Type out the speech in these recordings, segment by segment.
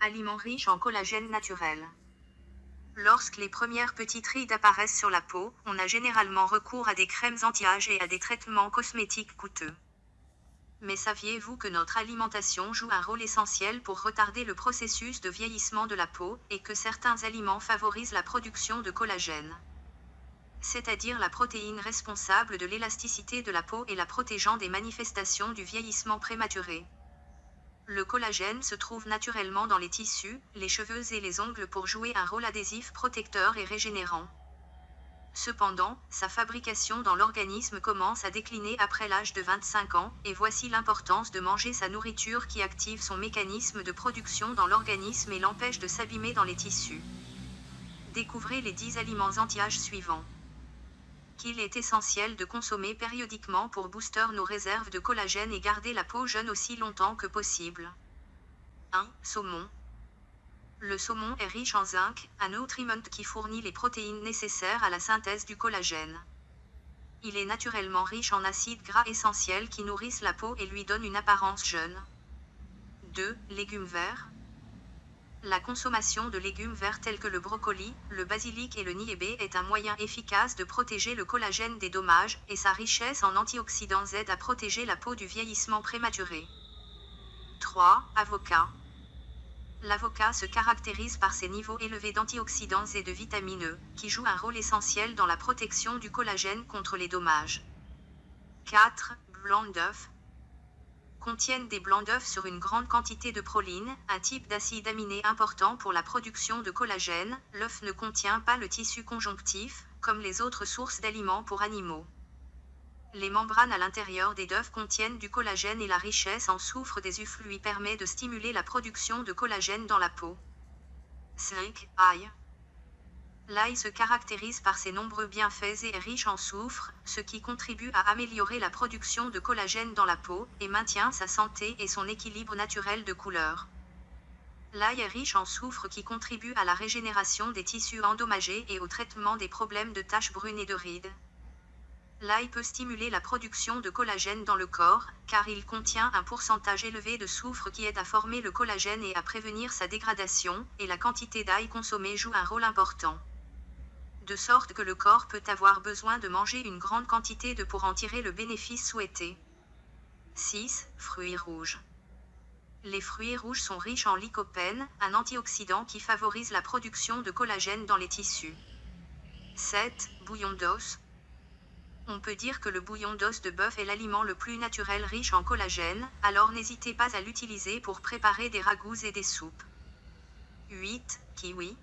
Aliments riches en collagène naturel. Lorsque les premières petites rides apparaissent sur la peau, on a généralement recours à des crèmes anti-âge et à des traitements cosmétiques coûteux. Mais saviez-vous que notre alimentation joue un rôle essentiel pour retarder le processus de vieillissement de la peau, et que certains aliments favorisent la production de collagène? C'est-à-dire la protéine responsable de l'élasticité de la peau et la protégeant des manifestations du vieillissement prématuré. Le collagène se trouve naturellement dans les tissus, les cheveux et les ongles pour jouer un rôle adhésif protecteur et régénérant. Cependant, sa fabrication dans l'organisme commence à décliner après l'âge de 25 ans, et voici l'importance de manger sa nourriture qui active son mécanisme de production dans l'organisme et l'empêche de s'abîmer dans les tissus. Découvrez les 10 aliments anti-âge suivants qu'il est essentiel de consommer périodiquement pour booster nos réserves de collagène et garder la peau jeune aussi longtemps que possible. 1. Saumon. Le saumon est riche en zinc, un nutriment qui fournit les protéines nécessaires à la synthèse du collagène. Il est naturellement riche en acides gras essentiels qui nourrissent la peau et lui donnent une apparence jeune. 2. Légumes verts. La consommation de légumes verts tels que le brocoli, le basilic et le niébé est un moyen efficace de protéger le collagène des dommages, et sa richesse en antioxydants aide à protéger la peau du vieillissement prématuré. 3. Avocat. L'avocat se caractérise par ses niveaux élevés d'antioxydants et de vitamine E, qui jouent un rôle essentiel dans la protection du collagène contre les dommages. 4. Blanc d'œuf contiennent des blancs d'œufs sur une grande quantité de proline, un type d'acide aminé important pour la production de collagène. L'œuf ne contient pas le tissu conjonctif, comme les autres sources d'aliments pour animaux. Les membranes à l'intérieur des œufs contiennent du collagène et la richesse en soufre des œufs lui permet de stimuler la production de collagène dans la peau. 5. Ail. L'ail se caractérise par ses nombreux bienfaits et est riche en soufre, ce qui contribue à améliorer la production de collagène dans la peau, et maintient sa santé et son équilibre naturel de couleur. L'ail est riche en soufre qui contribue à la régénération des tissus endommagés et au traitement des problèmes de taches brunes et de rides. L'ail peut stimuler la production de collagène dans le corps, car il contient un pourcentage élevé de soufre qui aide à former le collagène et à prévenir sa dégradation, et la quantité d'ail consommée joue un rôle important de sorte que le corps peut avoir besoin de manger une grande quantité de pour en tirer le bénéfice souhaité. 6. Fruits rouges. Les fruits rouges sont riches en lycopène, un antioxydant qui favorise la production de collagène dans les tissus. 7. Bouillon d'os. On peut dire que le bouillon d'os de bœuf est l'aliment le plus naturel riche en collagène, alors n'hésitez pas à l'utiliser pour préparer des ragoûts et des soupes. 8. Kiwi.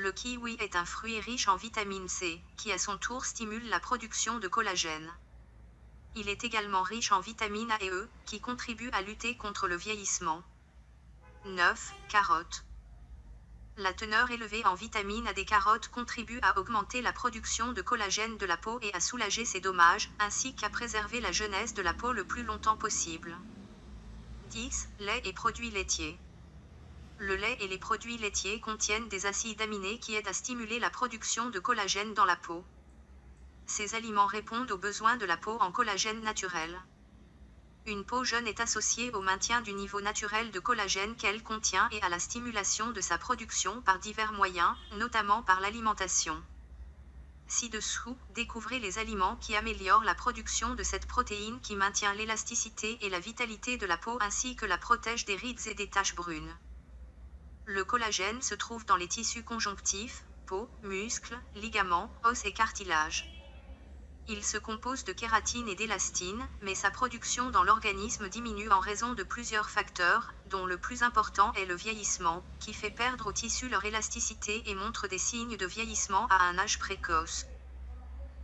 Le kiwi est un fruit riche en vitamine C, qui à son tour stimule la production de collagène. Il est également riche en vitamine A et E, qui contribuent à lutter contre le vieillissement. 9. Carottes. La teneur élevée en vitamine A des carottes contribue à augmenter la production de collagène de la peau et à soulager ses dommages, ainsi qu'à préserver la jeunesse de la peau le plus longtemps possible. 10. Lait et produits laitiers. Le lait et les produits laitiers contiennent des acides aminés qui aident à stimuler la production de collagène dans la peau. Ces aliments répondent aux besoins de la peau en collagène naturel. Une peau jeune est associée au maintien du niveau naturel de collagène qu'elle contient et à la stimulation de sa production par divers moyens, notamment par l'alimentation. Ci-dessous, découvrez les aliments qui améliorent la production de cette protéine qui maintient l'élasticité et la vitalité de la peau ainsi que la protège des rides et des taches brunes. Le collagène se trouve dans les tissus conjonctifs, peau, muscles, ligaments, os et cartilage. Il se compose de kératine et d'élastine, mais sa production dans l'organisme diminue en raison de plusieurs facteurs, dont le plus important est le vieillissement, qui fait perdre aux tissus leur élasticité et montre des signes de vieillissement à un âge précoce.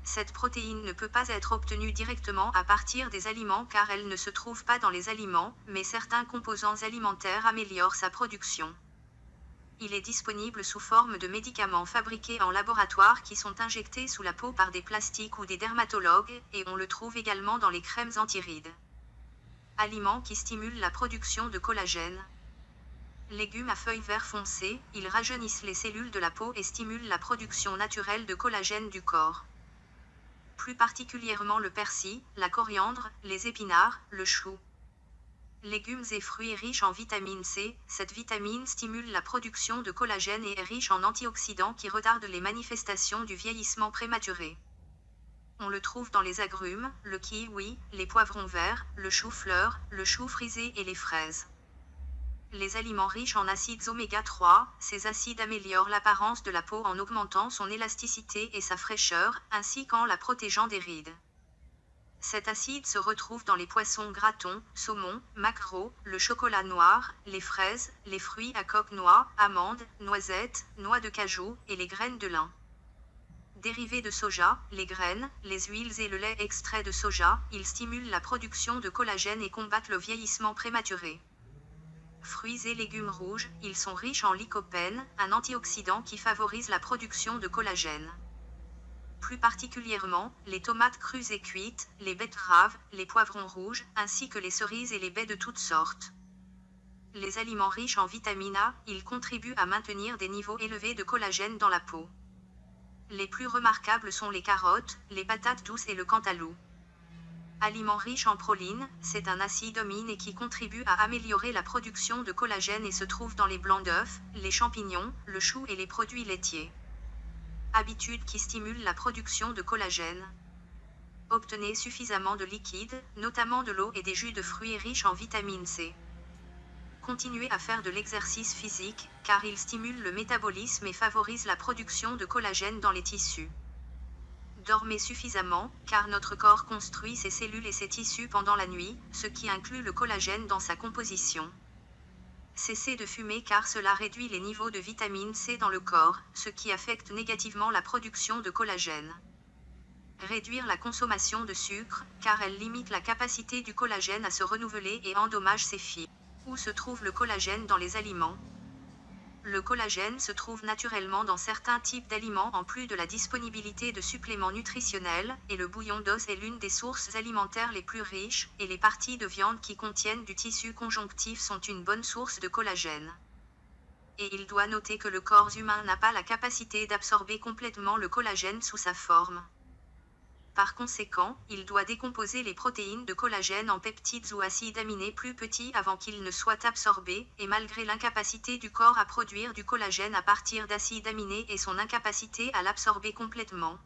Cette protéine ne peut pas être obtenue directement à partir des aliments car elle ne se trouve pas dans les aliments, mais certains composants alimentaires améliorent sa production. Il est disponible sous forme de médicaments fabriqués en laboratoire qui sont injectés sous la peau par des plastiques ou des dermatologues, et on le trouve également dans les crèmes antirides. Aliments qui stimulent la production de collagène. Légumes à feuilles vert foncé, ils rajeunissent les cellules de la peau et stimulent la production naturelle de collagène du corps. Plus particulièrement le persil, la coriandre, les épinards, le chou. Légumes et fruits riches en vitamine C, cette vitamine stimule la production de collagène et est riche en antioxydants qui retardent les manifestations du vieillissement prématuré. On le trouve dans les agrumes, le kiwi, les poivrons verts, le chou-fleur, le chou frisé et les fraises. Les aliments riches en acides oméga 3, ces acides améliorent l'apparence de la peau en augmentant son élasticité et sa fraîcheur, ainsi qu'en la protégeant des rides. Cet acide se retrouve dans les poissons gratons, saumon, maquereau, le chocolat noir, les fraises, les fruits à coque noix, amandes, noisettes, noix de cajou et les graines de lin. Dérivés de soja, les graines, les huiles et le lait extrait de soja, ils stimulent la production de collagène et combattent le vieillissement prématuré. Fruits et légumes rouges, ils sont riches en lycopène, un antioxydant qui favorise la production de collagène plus particulièrement les tomates crues et cuites, les betteraves, les poivrons rouges, ainsi que les cerises et les baies de toutes sortes. Les aliments riches en vitamine A, ils contribuent à maintenir des niveaux élevés de collagène dans la peau. Les plus remarquables sont les carottes, les patates douces et le cantalou. Aliment riche en proline, c'est un acide amine qui contribue à améliorer la production de collagène et se trouve dans les blancs d'œufs, les champignons, le chou et les produits laitiers habitude qui stimule la production de collagène. Obtenez suffisamment de liquide, notamment de l'eau et des jus de fruits riches en vitamine C. Continuez à faire de l'exercice physique, car il stimule le métabolisme et favorise la production de collagène dans les tissus. Dormez suffisamment, car notre corps construit ses cellules et ses tissus pendant la nuit, ce qui inclut le collagène dans sa composition. Cessez de fumer car cela réduit les niveaux de vitamine C dans le corps, ce qui affecte négativement la production de collagène. Réduire la consommation de sucre, car elle limite la capacité du collagène à se renouveler et endommage ses fibres. Où se trouve le collagène dans les aliments? Le collagène se trouve naturellement dans certains types d'aliments en plus de la disponibilité de suppléments nutritionnels, et le bouillon d'os est l'une des sources alimentaires les plus riches, et les parties de viande qui contiennent du tissu conjonctif sont une bonne source de collagène. Et il doit noter que le corps humain n'a pas la capacité d'absorber complètement le collagène sous sa forme. Par conséquent, il doit décomposer les protéines de collagène en peptides ou acides aminés plus petits avant qu'ils ne soient absorbés, et malgré l'incapacité du corps à produire du collagène à partir d'acides aminés et son incapacité à l'absorber complètement.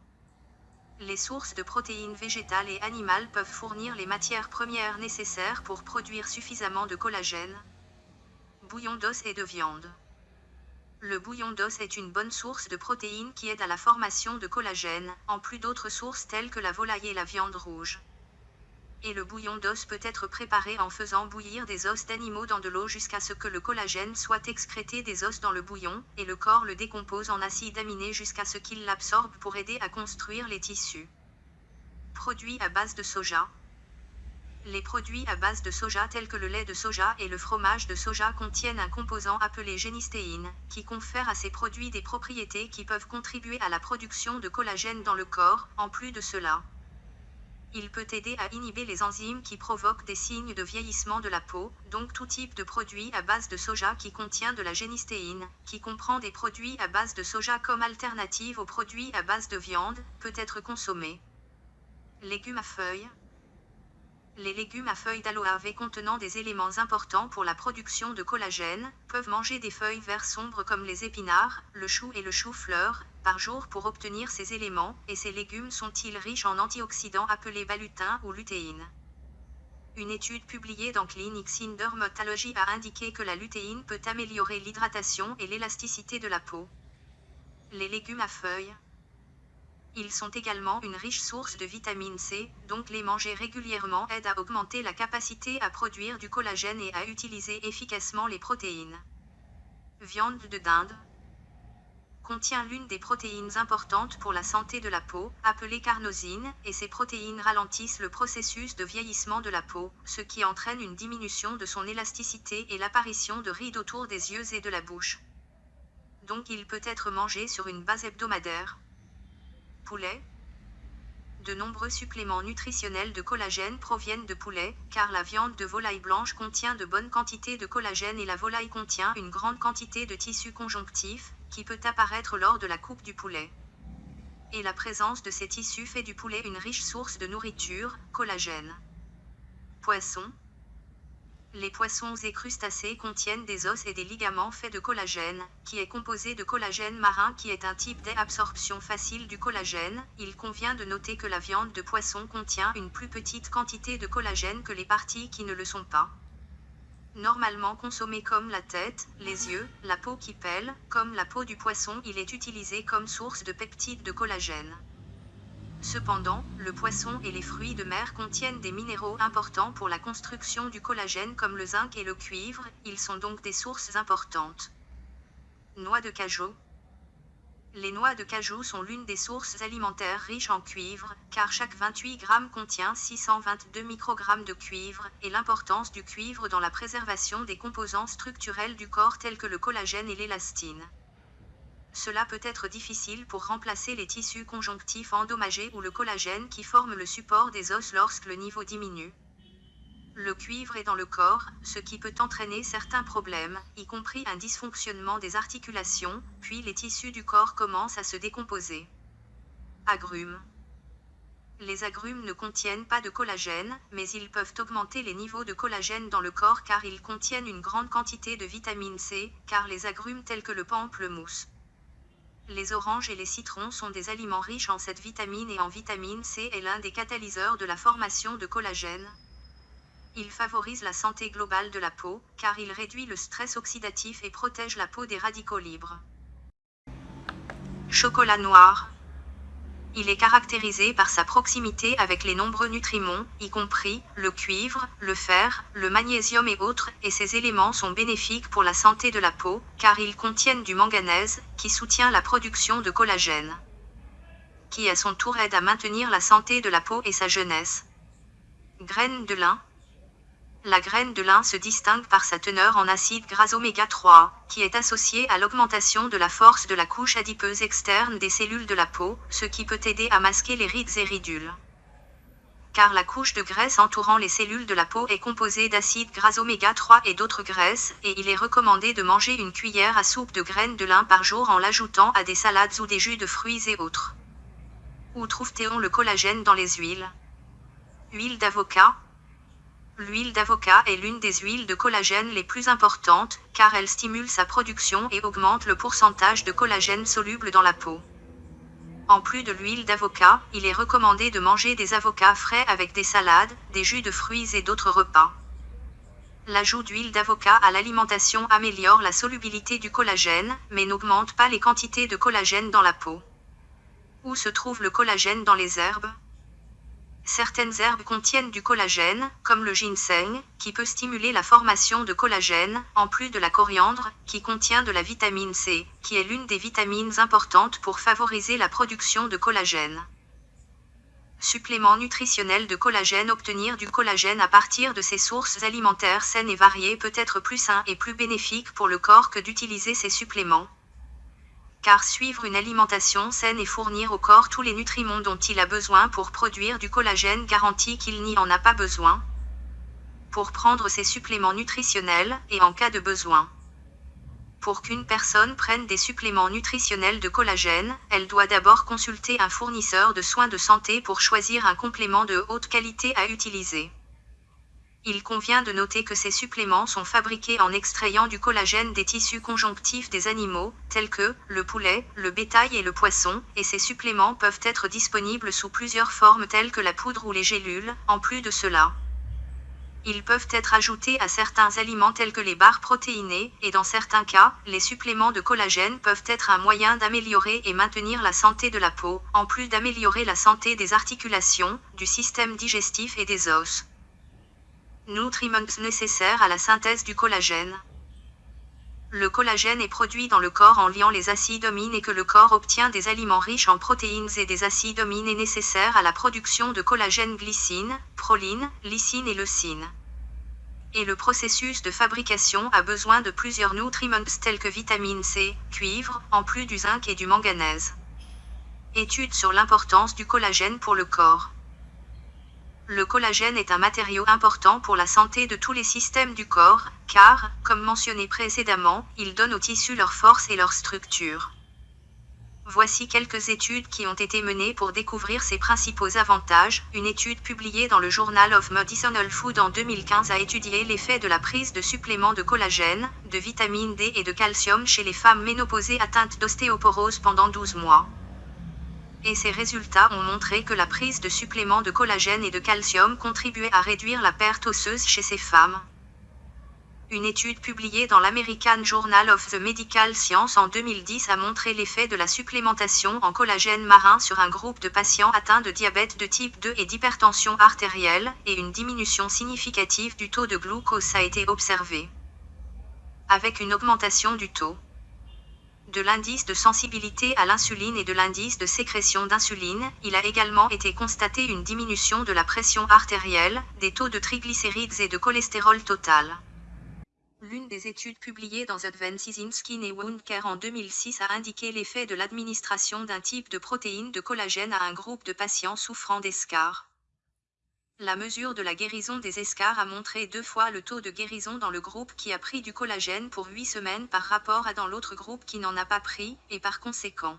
Les sources de protéines végétales et animales peuvent fournir les matières premières nécessaires pour produire suffisamment de collagène. Bouillon d'os et de viande. Le bouillon d'os est une bonne source de protéines qui aide à la formation de collagène, en plus d'autres sources telles que la volaille et la viande rouge. Et le bouillon d'os peut être préparé en faisant bouillir des os d'animaux dans de l'eau jusqu'à ce que le collagène soit excrété des os dans le bouillon, et le corps le décompose en acide aminé jusqu'à ce qu'il l'absorbe pour aider à construire les tissus. Produits à base de soja, les produits à base de soja tels que le lait de soja et le fromage de soja contiennent un composant appelé génistéine, qui confère à ces produits des propriétés qui peuvent contribuer à la production de collagène dans le corps, en plus de cela. Il peut aider à inhiber les enzymes qui provoquent des signes de vieillissement de la peau, donc tout type de produit à base de soja qui contient de la génistéine, qui comprend des produits à base de soja comme alternative aux produits à base de viande, peut être consommé. Légumes à feuilles, les légumes à feuilles d'aloe contenant des éléments importants pour la production de collagène, peuvent manger des feuilles vert sombres comme les épinards, le chou et le chou-fleur, par jour pour obtenir ces éléments, et ces légumes sont-ils riches en antioxydants appelés balutin ou lutéine. Une étude publiée dans Clinics in Dermatology a indiqué que la lutéine peut améliorer l'hydratation et l'élasticité de la peau. Les légumes à feuilles, ils sont également une riche source de vitamine C, donc les manger régulièrement aide à augmenter la capacité à produire du collagène et à utiliser efficacement les protéines. Viande de dinde contient l'une des protéines importantes pour la santé de la peau, appelée carnosine, et ces protéines ralentissent le processus de vieillissement de la peau, ce qui entraîne une diminution de son élasticité et l'apparition de rides autour des yeux et de la bouche. Donc il peut être mangé sur une base hebdomadaire, De nombreux suppléments nutritionnels de collagène proviennent de poulet, car la viande de volaille blanche contient de bonnes quantités de collagène et la volaille contient une grande quantité de tissu conjonctif, qui peut apparaître lors de la coupe du poulet. Et la présence de ces tissus fait du poulet une riche source de nourriture, collagène. Poisson. Les poissons et crustacés contiennent des os et des ligaments faits de collagène, qui est composé de collagène marin qui est un type d'absorption facile du collagène. Il convient de noter que la viande de poisson contient une plus petite quantité de collagène que les parties qui ne le sont pas. Normalement consommé comme la tête, les yeux, la peau qui pèle, comme la peau du poisson, il est utilisé comme source de peptides de collagène. Cependant, le poisson et les fruits de mer contiennent des minéraux importants pour la construction du collagène comme le zinc et le cuivre, ils sont donc des sources importantes. Noix de cajou. Les noix de cajou sont l'une des sources alimentaires riches en cuivre, car chaque 28 g contient 622 microgrammes de cuivre, et l'importance du cuivre dans la préservation des composants structurels du corps tels que le collagène et l'élastine. Cela peut être difficile pour remplacer les tissus conjonctifs endommagés ou le collagène qui forme le support des os lorsque le niveau diminue. Le cuivre est dans le corps, ce qui peut entraîner certains problèmes, y compris un dysfonctionnement des articulations, puis les tissus du corps commencent à se décomposer. Agrumes. Les agrumes ne contiennent pas de collagène, mais ils peuvent augmenter les niveaux de collagène dans le corps car ils contiennent une grande quantité de vitamine C, car les agrumes tels que le pamplemousse, les oranges et les citrons sont des aliments riches en cette vitamine et en vitamine C est l'un des catalyseurs de la formation de collagène. Il favorise la santé globale de la peau, car il réduit le stress oxydatif et protège la peau des radicaux libres. Chocolat noir. Il est caractérisé par sa proximité avec les nombreux nutriments, y compris le cuivre, le fer, le magnésium et autres, et ces éléments sont bénéfiques pour la santé de la peau, car ils contiennent du manganèse, qui soutient la production de collagène, qui à son tour aide à maintenir la santé de la peau et sa jeunesse. Graines de lin, la graine de lin se distingue par sa teneur en acide gras oméga 3, qui est associé à l'augmentation de la force de la couche adipeuse externe des cellules de la peau, ce qui peut aider à masquer les rides et ridules. Car la couche de graisse entourant les cellules de la peau est composée d'acide gras oméga 3 et d'autres graisses, et il est recommandé de manger une cuillère à soupe de graines de lin par jour en l'ajoutant à des salades ou des jus de fruits et autres. Où trouve-t-on le collagène dans les huiles? Huile d'avocat, L'huile d'avocat est l'une des huiles de collagène les plus importantes, car elle stimule sa production et augmente le pourcentage de collagène soluble dans la peau. En plus de l'huile d'avocat, il est recommandé de manger des avocats frais avec des salades, des jus de fruits et d'autres repas. L'ajout d'huile d'avocat à l'alimentation améliore la solubilité du collagène, mais n'augmente pas les quantités de collagène dans la peau. Où se trouve le collagène dans les herbes? Certaines herbes contiennent du collagène, comme le ginseng, qui peut stimuler la formation de collagène, en plus de la coriandre, qui contient de la vitamine C, qui est l'une des vitamines importantes pour favoriser la production de collagène. Supplément nutritionnel de collagène Obtenir du collagène à partir de ces sources alimentaires saines et variées peut être plus sain et plus bénéfique pour le corps que d'utiliser ces suppléments car suivre une alimentation saine et fournir au corps tous les nutriments dont il a besoin pour produire du collagène garantit qu'il n'y en a pas besoin. Pour prendre ces suppléments nutritionnels, et en cas de besoin. Pour qu'une personne prenne des suppléments nutritionnels de collagène, elle doit d'abord consulter un fournisseur de soins de santé pour choisir un complément de haute qualité à utiliser. Il convient de noter que ces suppléments sont fabriqués en extrayant du collagène des tissus conjonctifs des animaux, tels que le poulet, le bétail et le poisson, et ces suppléments peuvent être disponibles sous plusieurs formes telles que la poudre ou les gélules, en plus de cela. Ils peuvent être ajoutés à certains aliments tels que les barres protéinées, et dans certains cas, les suppléments de collagène peuvent être un moyen d'améliorer et maintenir la santé de la peau, en plus d'améliorer la santé des articulations, du système digestif et des os nutriments nécessaires à la synthèse du collagène. Le collagène est produit dans le corps en liant les acides amines et que le corps obtient des aliments riches en protéines et des acides amines est nécessaire à la production de collagène glycine, proline, lysine et leucine. Et le processus de fabrication a besoin de plusieurs nutriments tels que vitamine C, cuivre, en plus du zinc et du manganèse. Étude sur l'importance du collagène pour le corps. Le collagène est un matériau important pour la santé de tous les systèmes du corps, car, comme mentionné précédemment, il donne aux tissus leur force et leur structure. Voici quelques études qui ont été menées pour découvrir ses principaux avantages. Une étude publiée dans le Journal of Medicinal Food en 2015 a étudié l'effet de la prise de suppléments de collagène, de vitamine D et de calcium chez les femmes ménopausées atteintes d'ostéoporose pendant 12 mois. Et ces résultats ont montré que la prise de suppléments de collagène et de calcium contribuait à réduire la perte osseuse chez ces femmes. Une étude publiée dans l'American Journal of the Medical Science en 2010 a montré l'effet de la supplémentation en collagène marin sur un groupe de patients atteints de diabète de type 2 et d'hypertension artérielle, et une diminution significative du taux de glucose a été observée. Avec une augmentation du taux de l'indice de sensibilité à l'insuline et de l'indice de sécrétion d'insuline, il a également été constaté une diminution de la pression artérielle, des taux de triglycérides et de cholestérol total. L'une des études publiées dans Advances in Skin and Wound Care en 2006 a indiqué l'effet de l'administration d'un type de protéine de collagène à un groupe de patients souffrant d'escar. La mesure de la guérison des escars a montré deux fois le taux de guérison dans le groupe qui a pris du collagène pour 8 semaines par rapport à dans l'autre groupe qui n'en a pas pris, et par conséquent.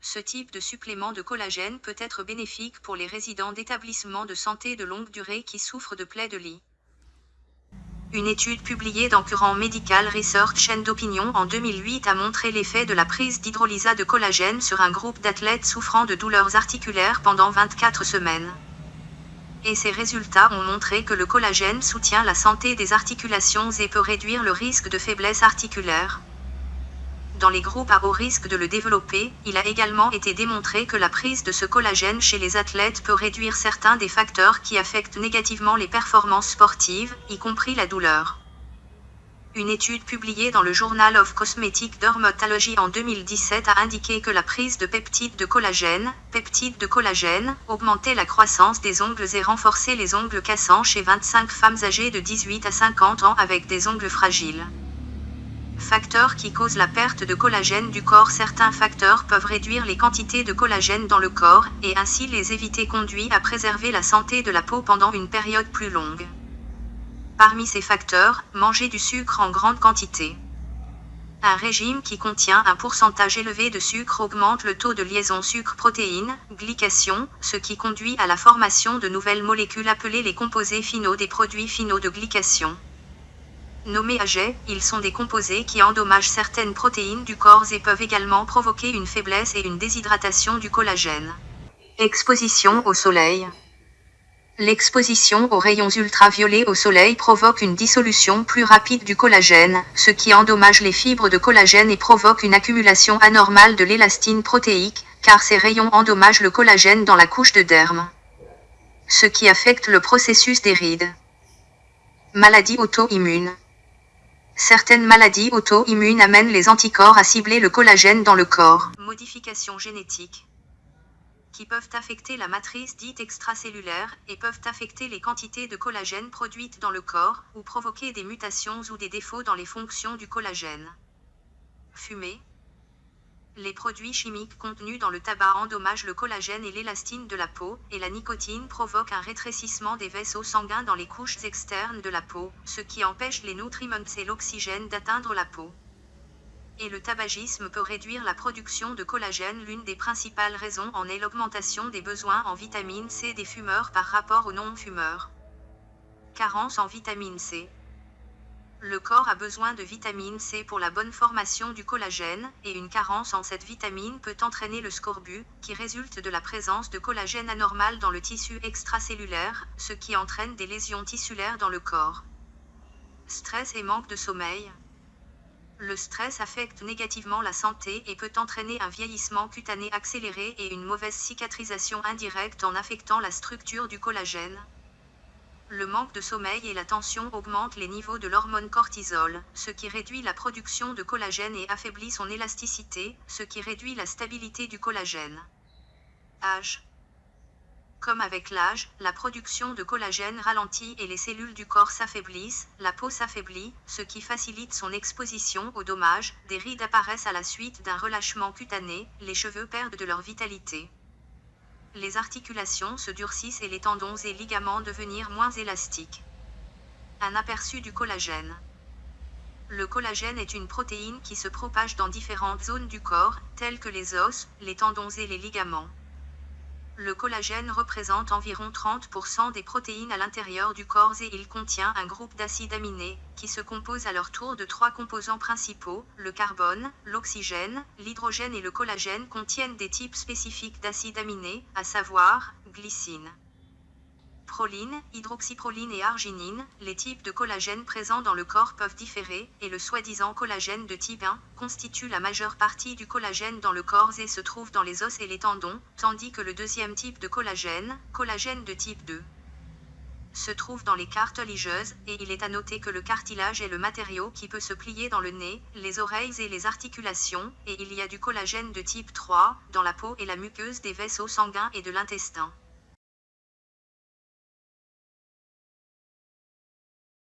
Ce type de supplément de collagène peut être bénéfique pour les résidents d'établissements de santé de longue durée qui souffrent de plaies de lit. Une étude publiée dans Current Medical Research chaîne d'opinion en 2008 a montré l'effet de la prise d'hydrolysa de collagène sur un groupe d'athlètes souffrant de douleurs articulaires pendant 24 semaines. Et ces résultats ont montré que le collagène soutient la santé des articulations et peut réduire le risque de faiblesse articulaire dans les groupes à haut risque de le développer, il a également été démontré que la prise de ce collagène chez les athlètes peut réduire certains des facteurs qui affectent négativement les performances sportives, y compris la douleur. Une étude publiée dans le Journal of Cosmetic Dermatology en 2017 a indiqué que la prise de peptides de collagène, peptides de collagène, augmentait la croissance des ongles et renforçait les ongles cassants chez 25 femmes âgées de 18 à 50 ans avec des ongles fragiles. Facteurs qui causent la perte de collagène du corps Certains facteurs peuvent réduire les quantités de collagène dans le corps, et ainsi les éviter conduit à préserver la santé de la peau pendant une période plus longue. Parmi ces facteurs, manger du sucre en grande quantité. Un régime qui contient un pourcentage élevé de sucre augmente le taux de liaison sucre-protéine, glycation, ce qui conduit à la formation de nouvelles molécules appelées les composés finaux des produits finaux de glycation. Nommés AG, ils sont des composés qui endommagent certaines protéines du corps et peuvent également provoquer une faiblesse et une déshydratation du collagène. Exposition au soleil. L'exposition aux rayons ultraviolets au soleil provoque une dissolution plus rapide du collagène, ce qui endommage les fibres de collagène et provoque une accumulation anormale de l'élastine protéique, car ces rayons endommagent le collagène dans la couche de derme. Ce qui affecte le processus des rides. Maladie auto-immune. Certaines maladies auto-immunes amènent les anticorps à cibler le collagène dans le corps. Modifications génétiques qui peuvent affecter la matrice dite extracellulaire et peuvent affecter les quantités de collagène produites dans le corps ou provoquer des mutations ou des défauts dans les fonctions du collagène. Fumée, les produits chimiques contenus dans le tabac endommagent le collagène et l'élastine de la peau, et la nicotine provoque un rétrécissement des vaisseaux sanguins dans les couches externes de la peau, ce qui empêche les nutriments et l'oxygène d'atteindre la peau. Et le tabagisme peut réduire la production de collagène. L'une des principales raisons en est l'augmentation des besoins en vitamine C des fumeurs par rapport aux non-fumeurs. Carence en vitamine C. Le corps a besoin de vitamine C pour la bonne formation du collagène, et une carence en cette vitamine peut entraîner le scorbut, qui résulte de la présence de collagène anormal dans le tissu extracellulaire, ce qui entraîne des lésions tissulaires dans le corps. Stress et manque de sommeil. Le stress affecte négativement la santé et peut entraîner un vieillissement cutané accéléré et une mauvaise cicatrisation indirecte en affectant la structure du collagène. Le manque de sommeil et la tension augmentent les niveaux de l'hormone cortisol, ce qui réduit la production de collagène et affaiblit son élasticité, ce qui réduit la stabilité du collagène. Âge. Comme avec l'âge, la production de collagène ralentit et les cellules du corps s'affaiblissent, la peau s'affaiblit, ce qui facilite son exposition aux dommages, des rides apparaissent à la suite d'un relâchement cutané, les cheveux perdent de leur vitalité les articulations se durcissent et les tendons et ligaments devenir moins élastiques. Un aperçu du collagène. Le collagène est une protéine qui se propage dans différentes zones du corps, telles que les os, les tendons et les ligaments. Le collagène représente environ 30% des protéines à l'intérieur du corps et il contient un groupe d'acides aminés, qui se compose à leur tour de trois composants principaux, le carbone, l'oxygène, l'hydrogène et le collagène contiennent des types spécifiques d'acides aminés, à savoir, glycine proline, hydroxyproline et arginine, les types de collagène présents dans le corps peuvent différer, et le soi-disant collagène de type 1 constitue la majeure partie du collagène dans le corps et se trouve dans les os et les tendons, tandis que le deuxième type de collagène, collagène de type 2, se trouve dans les cartiligeuses, et il est à noter que le cartilage est le matériau qui peut se plier dans le nez, les oreilles et les articulations, et il y a du collagène de type 3, dans la peau et la muqueuse des vaisseaux sanguins et de l'intestin.